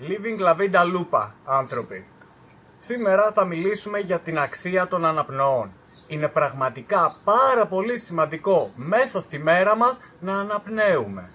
Living la vida lupa, άνθρωποι. Σήμερα θα μιλήσουμε για την αξία των αναπνοών. Είναι πραγματικά πάρα πολύ σημαντικό μέσα στη μέρα μας να αναπνέουμε.